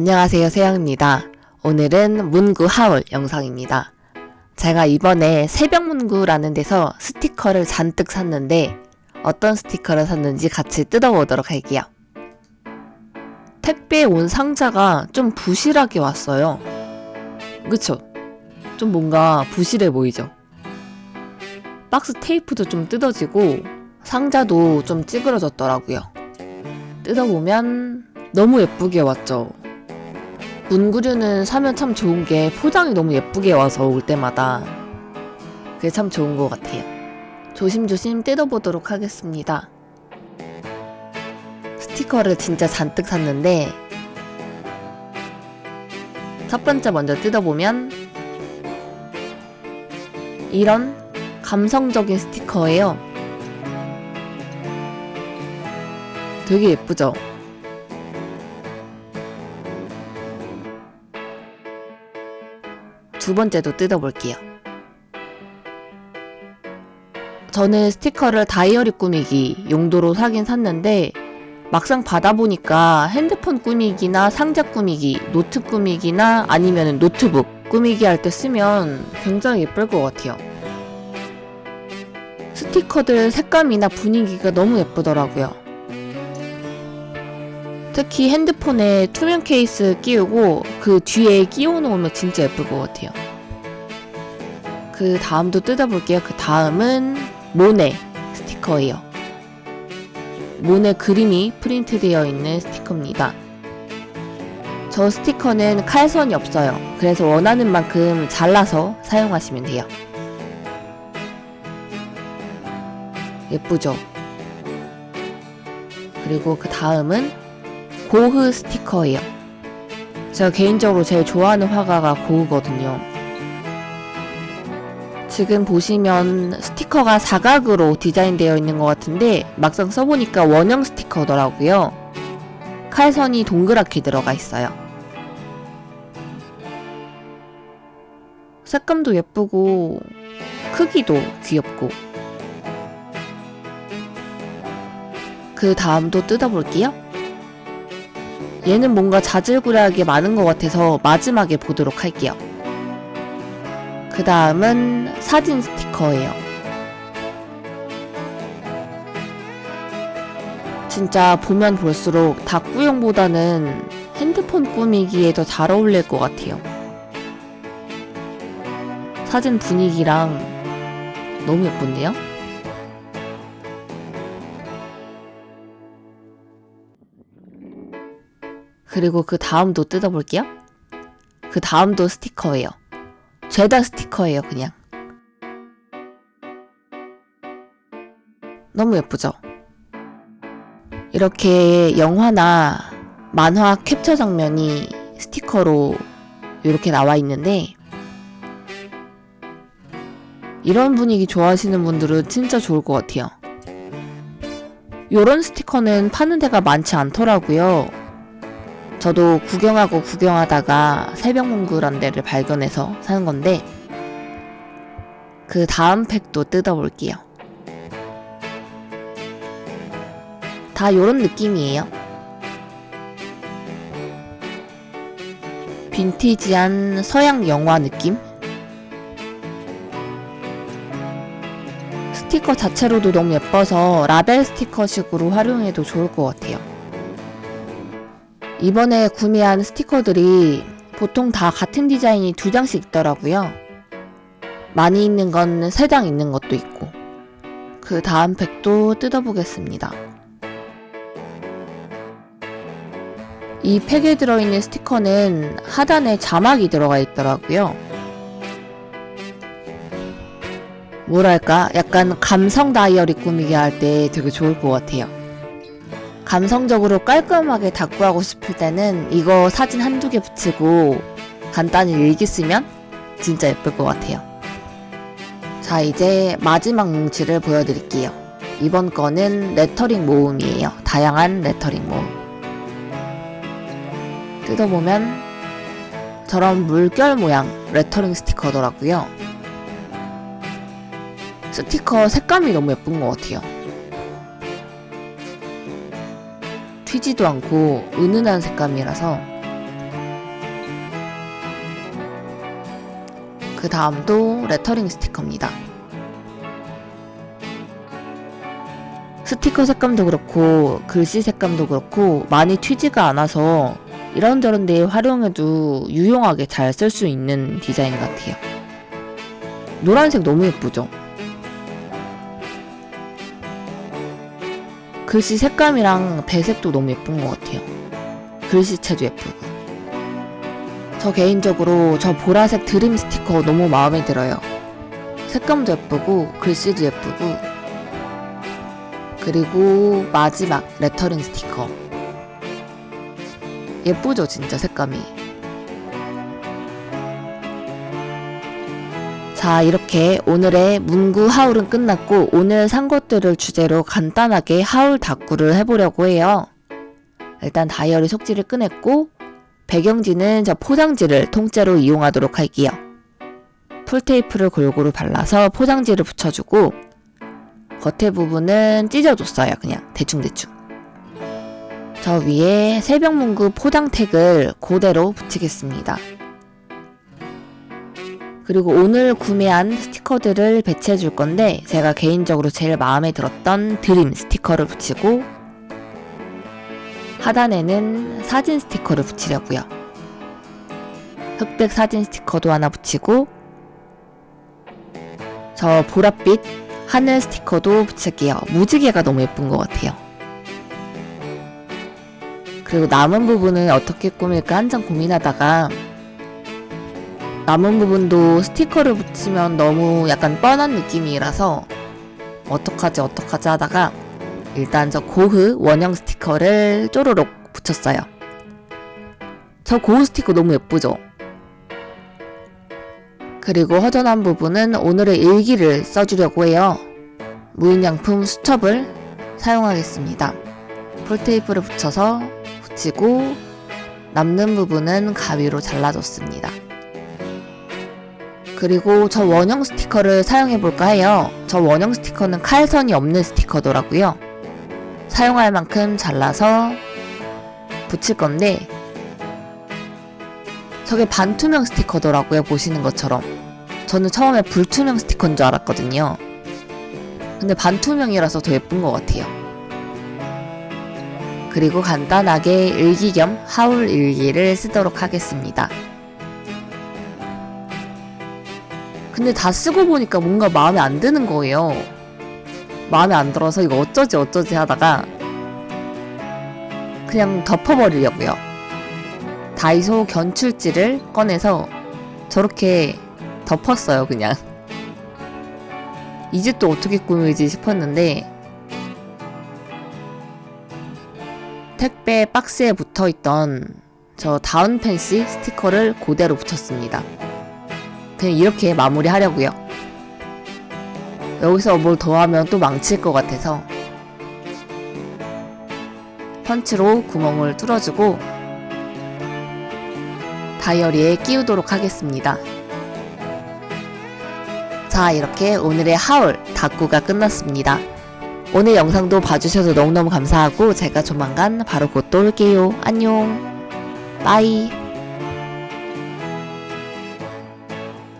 안녕하세요 세영입니다. 오늘은 문구 하울 영상입니다. 제가 이번에 새벽문구라는 데서 스티커를 잔뜩 샀는데 어떤 스티커를 샀는지 같이 뜯어보도록 할게요. 택배 온 상자가 좀 부실하게 왔어요. 그쵸? 좀 뭔가 부실해 보이죠? 박스 테이프도 좀 뜯어지고 상자도 좀 찌그러졌더라고요. 뜯어보면 너무 예쁘게 왔죠. 문구류는 사면 참 좋은 게 포장이 너무 예쁘게 와서 올 때마다 그게 참 좋은 것 같아요. 조심조심 뜯어보도록 하겠습니다. 스티커를 진짜 잔뜩 샀는데 첫 번째 먼저 뜯어보면 이런 감성적인 스티커예요. 되게 예쁘죠? 두 번째도 뜯어볼게요. 저는 스티커를 다이어리 꾸미기 용도로 사긴 샀는데 막상 받아보니까 핸드폰 꾸미기나 상자 꾸미기, 노트 꾸미기나 아니면 노트북 꾸미기 할 때 쓰면 굉장히 예쁠 것 같아요. 스티커들 색감이나 분위기가 너무 예쁘더라고요. 특히 핸드폰에 투명 케이스 끼우고 그 뒤에 끼워 놓으면 진짜 예쁠 것 같아요. 그 다음도 뜯어볼게요. 그 다음은 모네 스티커예요. 모네 그림이 프린트되어 있는 스티커입니다. 저 스티커는 칼선이 없어요. 그래서 원하는 만큼 잘라서 사용하시면 돼요. 예쁘죠? 그리고 그 다음은 고흐 스티커예요. 제가 개인적으로 제일 좋아하는 화가가 고흐거든요. 지금 보시면 스티커가 사각으로 디자인되어 있는 것 같은데 막상 써보니까 원형 스티커더라고요. 칼선이 동그랗게 들어가 있어요. 색감도 예쁘고 크기도 귀엽고 그 다음도 뜯어볼게요. 얘는 뭔가 자질구레하게 많은 것 같아서 마지막에 보도록 할게요. 그 다음은 사진 스티커예요. 진짜 보면 볼수록 다꾸용보다는 핸드폰 꾸미기에 더 잘 어울릴 것 같아요. 사진 분위기랑 너무 예쁜데요? 그리고 그 다음도 뜯어볼게요. 그 다음도 스티커예요. 죄다 스티커예요, 그냥. 너무 예쁘죠? 이렇게 영화나 만화 캡처 장면이 스티커로 이렇게 나와 있는데 이런 분위기 좋아하시는 분들은 진짜 좋을 것 같아요. 이런 스티커는 파는 데가 많지 않더라고요. 저도 구경하고 구경하다가 새벽문구란 데를 발견해서 사는 건데 그 다음 팩도 뜯어볼게요. 다 요런 느낌이에요. 빈티지한 서양 영화 느낌? 스티커 자체로도 너무 예뻐서 라벨 스티커식으로 활용해도 좋을 것 같아요. 이번에 구매한 스티커들이 보통 다 같은 디자인이 두 장씩 있더라고요. 많이 있는 건 세 장 있는 것도 있고 그 다음 팩도 뜯어보겠습니다. 이 팩에 들어있는 스티커는 하단에 자막이 들어가 있더라고요. 뭐랄까 약간 감성 다이어리 꾸미기 할 때 되게 좋을 것 같아요. 감성적으로 깔끔하게 다꾸하고 싶을 때는 이거 사진 한두 개 붙이고 간단히 일기 쓰면 진짜 예쁠 것 같아요. 자 이제 마지막 뭉치를 보여드릴게요. 이번 거는 레터링 모음이에요. 다양한 레터링 모음. 뜯어보면 저런 물결 모양 레터링 스티커더라고요. 스티커 색감이 너무 예쁜 것 같아요. 튀지도 않고 은은한 색감이라서 그 다음 도 레터링 스티커입니다. 스티커 색감도 그렇고 글씨 색감도 그렇고 많이 튀지가 않아서 이런저런 데 활용해도 유용하게 잘 쓸 수 있는 디자인 같아요. 노란색 너무 예쁘죠? 글씨 색감이랑 배색도 너무 예쁜 것 같아요. 글씨체도 예쁘고. 저 개인적으로 저 보라색 드림 스티커 너무 마음에 들어요. 색감도 예쁘고 글씨도 예쁘고 그리고 마지막 레터링 스티커 예쁘죠 진짜 색감이 자 이렇게 오늘의 문구 하울은 끝났고 오늘 산 것들을 주제로 간단하게 하울 다꾸를 해보려고 해요. 일단 다이어리 속지를 꺼냈고 배경지는 저 포장지를 통째로 이용하도록 할게요. 풀테이프를 골고루 발라서 포장지를 붙여주고 겉에 부분은 찢어줬어요 그냥. 대충대충. 저 위에 새벽문구 포장 택을 그대로 붙이겠습니다 그리고 오늘 구매한 스티커들을 배치해 줄 건데 제가 개인적으로 제일 마음에 들었던 드림 스티커를 붙이고 하단에는 사진 스티커를 붙이려고요 흑백 사진 스티커도 하나 붙이고 저 보랏빛 하늘 스티커도 붙일게요. 무지개가 너무 예쁜 것 같아요. 그리고 남은 부분을 어떻게 꾸밀까 한참 고민하다가 남은 부분도 스티커를 붙이면 너무 약간 뻔한 느낌이라서 어떡하지 어떡하지 하다가 일단 저 고흐 원형 스티커를 쪼로록 붙였어요. 저 고흐 스티커 너무 예쁘죠? 그리고 허전한 부분은 오늘의 일기를 써주려고 해요. 무인양품 수첩을 사용하겠습니다. 폴테이프를 붙여서 붙이고 남는 부분은 가위로 잘라줬습니다. 그리고 저 원형 스티커를 사용해볼까 해요. 저 원형 스티커는 칼선이 없는 스티커더라고요. 사용할 만큼 잘라서 붙일 건데 저게 반투명 스티커더라고요. 보시는 것처럼. 저는 처음에 불투명 스티커인 줄 알았거든요. 근데 반투명이라서 더 예쁜 것 같아요. 그리고 간단하게 일기 겸 하울 일기를 쓰도록 하겠습니다. 근데 다 쓰고 보니까 뭔가 마음에 안 드는 거예요. 마음에 안 들어서 이거 어쩌지 어쩌지 하다가 그냥 덮어버리려고요. 다이소 견출지를 꺼내서 저렇게 덮었어요, 그냥. 이제 또 어떻게 꾸밀지 싶었는데 택배 박스에 붙어있던 저 다운 펜시 스티커를 그대로 붙였습니다. 그냥 이렇게 마무리 하려고요. 여기서 뭘 더하면 또 망칠 것 같아서 펀치로 구멍을 뚫어주고 다이어리에 끼우도록 하겠습니다. 자 이렇게 오늘의 하울 다꾸가 끝났습니다. 오늘 영상도 봐주셔서 너무너무 감사하고 제가 조만간 바로 곧 또 올게요. 안녕 빠이